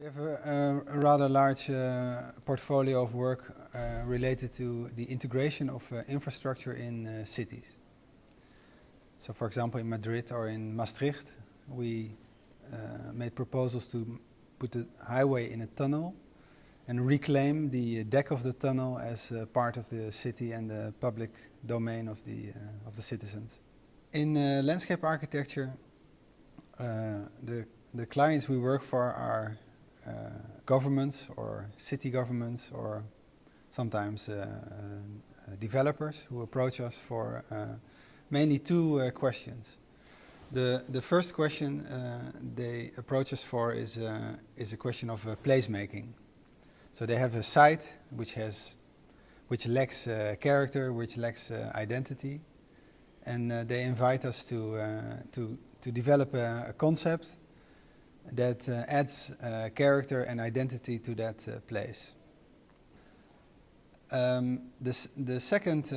We have a, a rather large uh, portfolio of work uh, related to the integration of uh, infrastructure in uh, cities. So for example in Madrid or in Maastricht we uh, made proposals to put the highway in a tunnel and reclaim the deck of the tunnel as uh, part of the city and the public domain of the, of the citizens. In landscape architecture the, the clients we work for are uh, governments or city governments or sometimes uh, uh, developers who approach us for mainly two questions. The, the first question uh, they approach us for is, uh, is a question of uh, placemaking. So they have a site which, has, which lacks character, which lacks identity, and they invite us to, to, to develop a, a concept that uh, adds uh, character and identity to that uh, place. Um, the second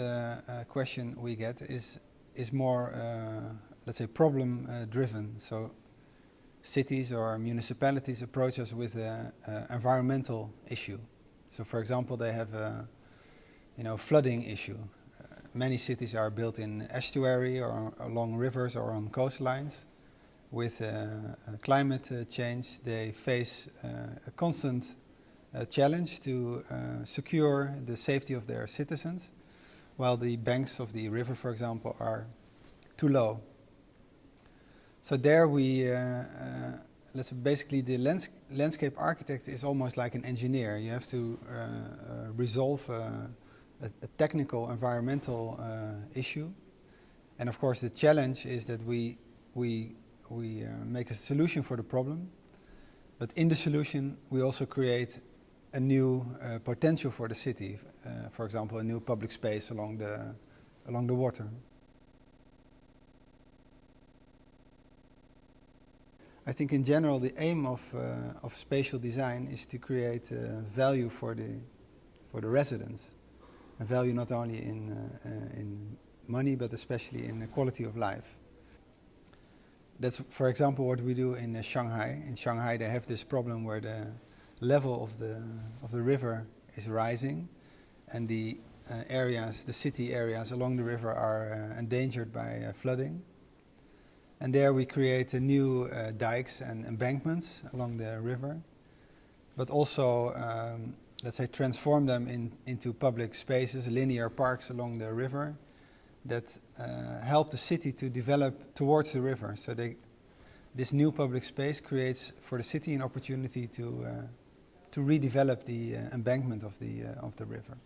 question we get is, is more, let's say, problem driven. So cities or municipalities approach us with an environmental issue. So for example, they have a you know, flooding issue. Uh, many cities are built in estuary or along rivers or on coastlines with uh, uh, climate uh, change, they face uh, a constant uh, challenge to uh, secure the safety of their citizens, while the banks of the river, for example, are too low. So there we, let's basically the lands landscape architect is almost like an engineer. You have to resolve a, a, technical environmental issue. And of course the challenge is that we, we we uh, make a solution for the problem, but in the solution we also create a new uh, potential for the city, uh, for example a new public space along the, along the water. I think in general the aim of, uh, of spatial design is to create uh, value for the, for the residents. And value not only in, uh, in money but especially in the quality of life. That's, for example, what we do in uh, Shanghai. In Shanghai, they have this problem where the level of the, of the river is rising and the uh, areas, the city areas along the river are uh, endangered by uh, flooding. And there we create new uh, dikes and embankments along the river, but also, um, let's say, transform them in, into public spaces, linear parks along the river, that uh, help the city to develop towards the river. So they, this new public space creates for the city an opportunity to, uh, to redevelop the uh, embankment of the, uh, of the river.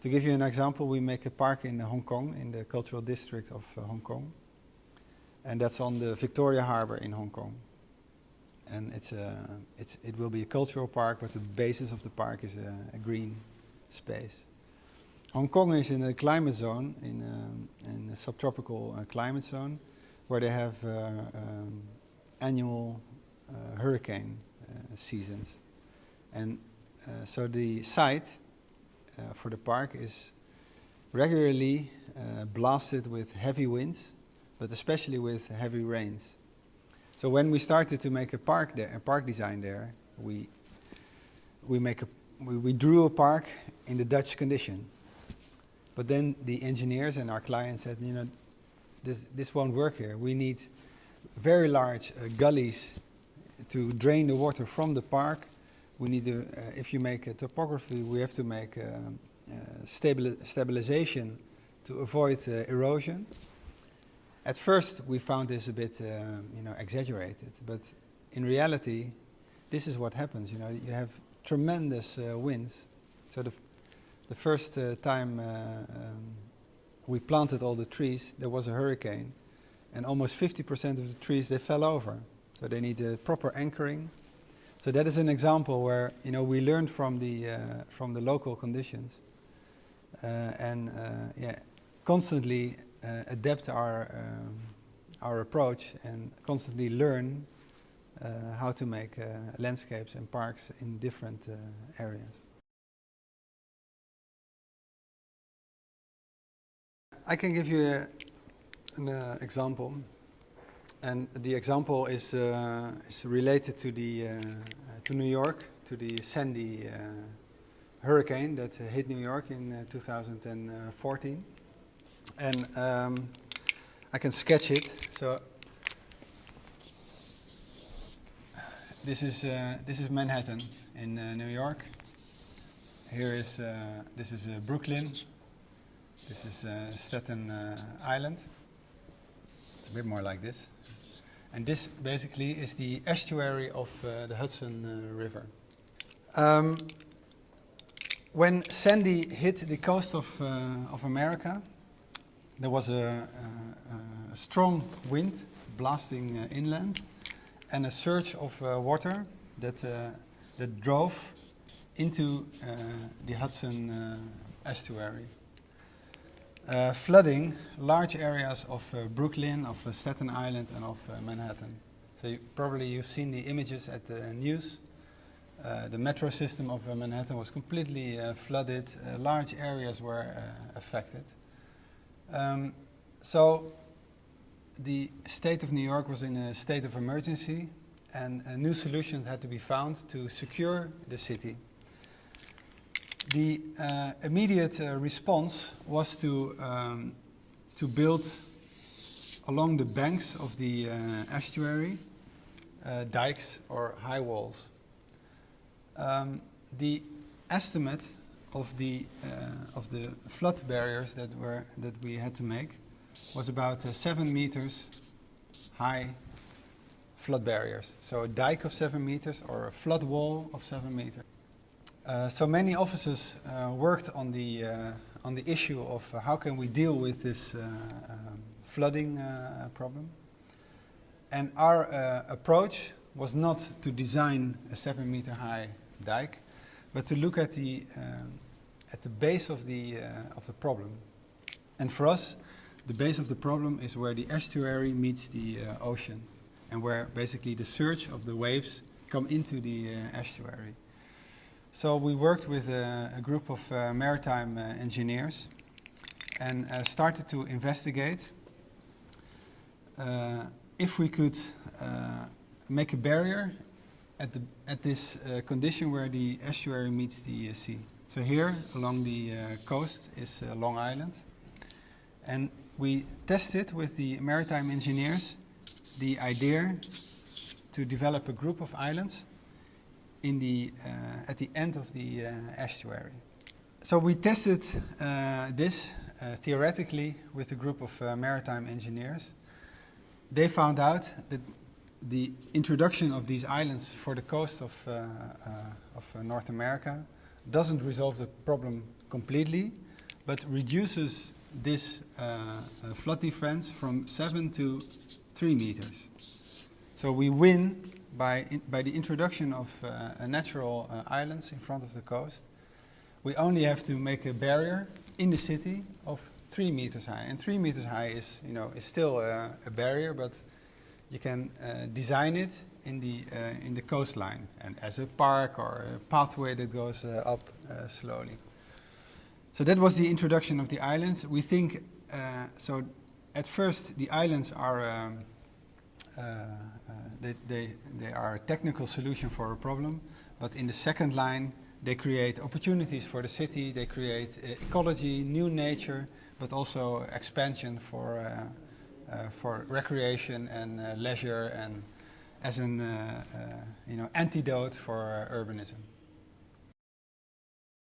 To give you an example, we make a park in Hong Kong, in the cultural district of uh, Hong Kong. And that's on the Victoria Harbour in Hong Kong and it's a, it's, it will be a cultural park, but the basis of the park is a, a green space. Hong Kong is in a climate zone, in a, in a subtropical uh, climate zone, where they have uh, um, annual uh, hurricane uh, seasons. And uh, so the site uh, for the park is regularly blasted with heavy winds, but especially with heavy rains. So when we started to make a park there, a park design there, we we make a we, we drew a park in the Dutch condition. But then the engineers and our clients said, you know, this this won't work here. We need very large uh, gullies to drain the water from the park. We need to, uh, if you make a topography, we have to make uh, uh stabil stabilization to avoid uh, erosion. At first, we found this a bit, uh, you know, exaggerated, but in reality, this is what happens. You know, you have tremendous uh, winds. So the, the first uh, time uh, um, we planted all the trees, there was a hurricane, and almost 50% of the trees they fell over. So they need a proper anchoring. So that is an example where you know we learned from the uh, from the local conditions, uh, and yeah, constantly uh, adapt our, um, our approach and constantly learn uh, how to make uh, landscapes and parks in different areas. I can give you a, an example. And the example is, uh, is related to, the, uh, to New York, to the Sandy uh, hurricane that hit New York in uh, 2014. And um, I can sketch it. So this is, uh, this is Manhattan in uh, New York. Here is, this is Brooklyn. This is Staten Island. It's a bit more like this. And this basically is the estuary of uh, the Hudson uh, River. Um, when Sandy hit the coast of, uh, of America, there was a, a, a strong wind blasting uh, inland and a surge of uh, water that, uh, that drove into the Hudson estuary. Uh, flooding large areas of uh, Brooklyn, of uh, Staten Island, and of uh, Manhattan. So you, probably you've seen the images at the news. Uh, the metro system of uh, Manhattan was completely flooded. large areas were affected. Um, so the state of New York was in a state of emergency, and a new solution had to be found to secure the city. The uh, immediate uh, response was to, um, to build along the banks of the uh, estuary uh, dikes or high walls. Um, the estimate of the, uh, of the flood barriers that, were, that we had to make was about uh, seven meters high flood barriers. So a dike of seven meters or a flood wall of seven meters. Uh, so many officers uh, worked on the, uh, on the issue of how can we deal with this uh, um, flooding problem. And our approach was not to design a seven meter high dike, but to look at the, um, at the base of the, of the problem. And for us, the base of the problem is where the estuary meets the ocean and where basically the surge of the waves come into the estuary. So we worked with a, a group of uh, maritime uh, engineers and uh, started to investigate uh, if we could uh, make a barrier at, the, at this uh, condition where the estuary meets the sea. So here along the coast is Long Island and we tested with the maritime engineers the idea to develop a group of islands in the, uh, at the end of the uh, estuary. So we tested uh, this theoretically with a group of maritime engineers. They found out that the introduction of these islands for the coast of, uh, uh, of uh, North America doesn't resolve the problem completely, but reduces this flood difference from 7 to 3 meters. So we win by, in, by the introduction of uh, natural uh, islands in front of the coast, we only have to make a barrier in the city of three meters high. And three meters high is, you know, is still uh, a barrier, but you can uh, design it in the, uh, in the coastline and as a park or a pathway that goes uh, up slowly. So that was the introduction of the islands. We think, so at first the islands are um, uh, uh, they, they, they are a technical solution for a problem, but in the second line, they create opportunities for the city, they create uh, ecology, new nature, but also expansion for, uh, uh, for recreation and uh, leisure and as an uh, uh, you know, antidote for uh, urbanism.